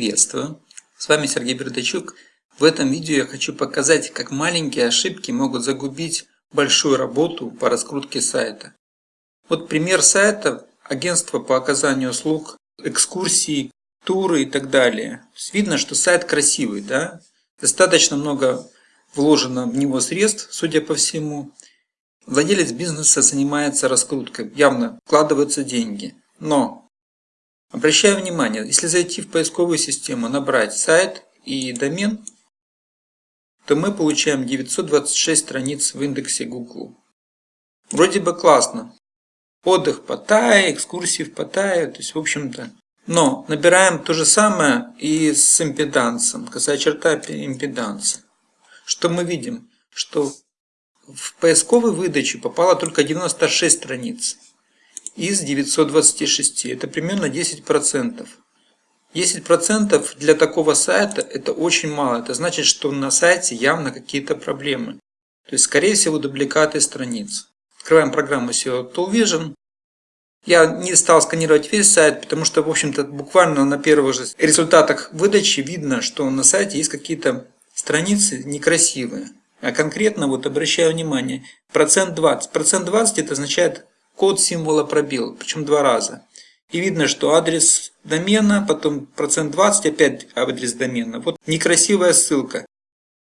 Приветствую! С вами Сергей Бердачук. В этом видео я хочу показать, как маленькие ошибки могут загубить большую работу по раскрутке сайта. Вот пример сайта агентства по оказанию услуг, экскурсии, туры и так далее. Видно, что сайт красивый, да? Достаточно много вложено в него средств, судя по всему. Владелец бизнеса занимается раскруткой, явно вкладываются деньги. Но Обращаю внимание, если зайти в поисковую систему, набрать сайт и домен, то мы получаем 926 страниц в индексе Google. Вроде бы классно. Отдых в Паттайе, экскурсии в Паттайе, то есть в общем-то. Но набираем то же самое и с импедансом, касая черта импеданса. Что мы видим? Что в поисковой выдаче попало только 96 страниц из 926. Это примерно 10%. 10% для такого сайта это очень мало. Это значит, что на сайте явно какие-то проблемы. То есть, скорее всего, дубликаты страниц. Открываем программу SEO Toolvision. Я не стал сканировать весь сайт, потому что, в общем-то, буквально на первых же результатах выдачи видно, что на сайте есть какие-то страницы некрасивые. А конкретно, вот обращаю внимание, процент 20. Процент 20 это означает код символа пробел, причем два раза. И видно, что адрес домена, потом процент 20, опять адрес домена. Вот некрасивая ссылка.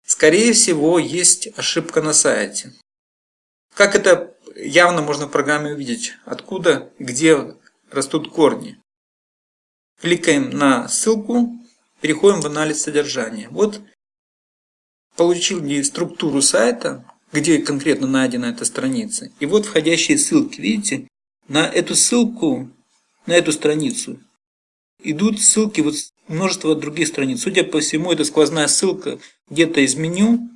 Скорее всего, есть ошибка на сайте. Как это явно можно в программе увидеть? Откуда, где растут корни. Кликаем на ссылку, переходим в анализ содержания. Вот получил структуру сайта, где конкретно найдена эта страница. И вот входящие ссылки, видите, на эту ссылку, на эту страницу идут ссылки вот множество других страниц. Судя по всему, это сквозная ссылка где-то из меню,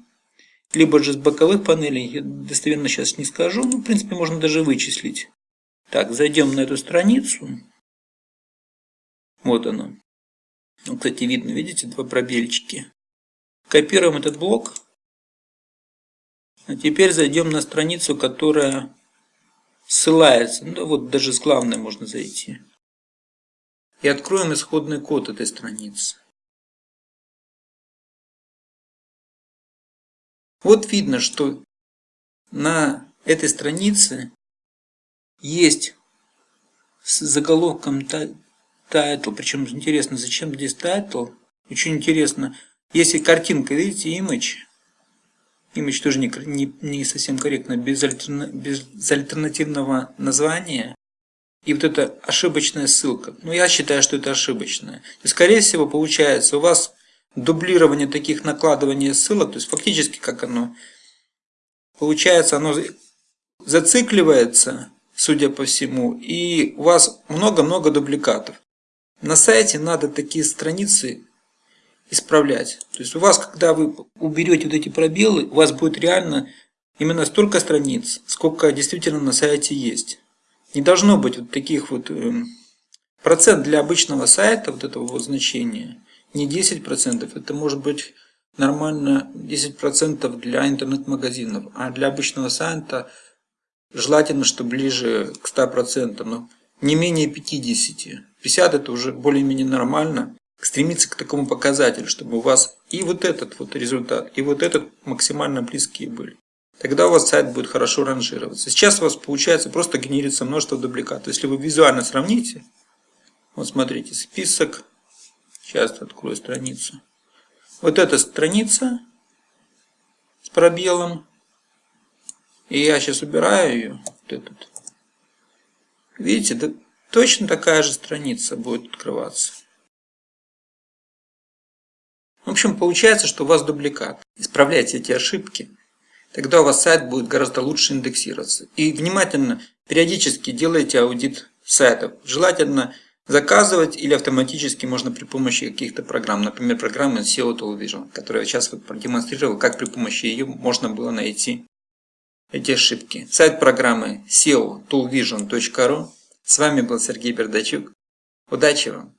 либо же с боковых панелей, я достоверно сейчас не скажу, но в принципе можно даже вычислить. Так, зайдем на эту страницу. Вот она. Кстати, видно, видите, два пробельчики. Копируем этот блок а теперь зайдем на страницу, которая ссылается. Ну вот даже с главной можно зайти. И откроем исходный код этой страницы. Вот видно, что на этой странице есть с заголовком title, причем интересно, зачем здесь title, очень интересно, если картинка, видите, image, Image тоже не, не, не совсем корректно, без, альтерна, без альтернативного названия. И вот эта ошибочная ссылка. Ну, я считаю, что это ошибочная. Есть, скорее всего, получается, у вас дублирование таких накладывания ссылок, то есть, фактически, как оно, получается, оно зацикливается, судя по всему, и у вас много-много дубликатов. На сайте надо такие страницы исправлять. То есть у вас, когда вы уберете вот эти пробелы, у вас будет реально именно столько страниц, сколько действительно на сайте есть. Не должно быть вот таких вот... Э, процент для обычного сайта, вот этого вот значения, не 10%, это может быть нормально 10% для интернет-магазинов, а для обычного сайта желательно, что ближе к 100%, но не менее 50%. 50% это уже более-менее нормально стремиться к такому показателю, чтобы у вас и вот этот вот результат, и вот этот максимально близкие были. Тогда у вас сайт будет хорошо ранжироваться. Сейчас у вас получается просто генерится множество дубликатов. Если вы визуально сравните, вот смотрите, список, сейчас открою страницу. Вот эта страница с пробелом, и я сейчас убираю ее, вот этот. Видите, да, точно такая же страница будет открываться. Общем, получается, что у вас дубликат. Исправляйте эти ошибки, тогда у вас сайт будет гораздо лучше индексироваться. И внимательно, периодически делайте аудит сайтов. Желательно заказывать или автоматически можно при помощи каких-то программ. Например, программы SEO Television, которую я сейчас продемонстрировал, как при помощи ее можно было найти эти ошибки. Сайт программы SEO Toolvision.ru. С вами был Сергей Бердачук. Удачи вам!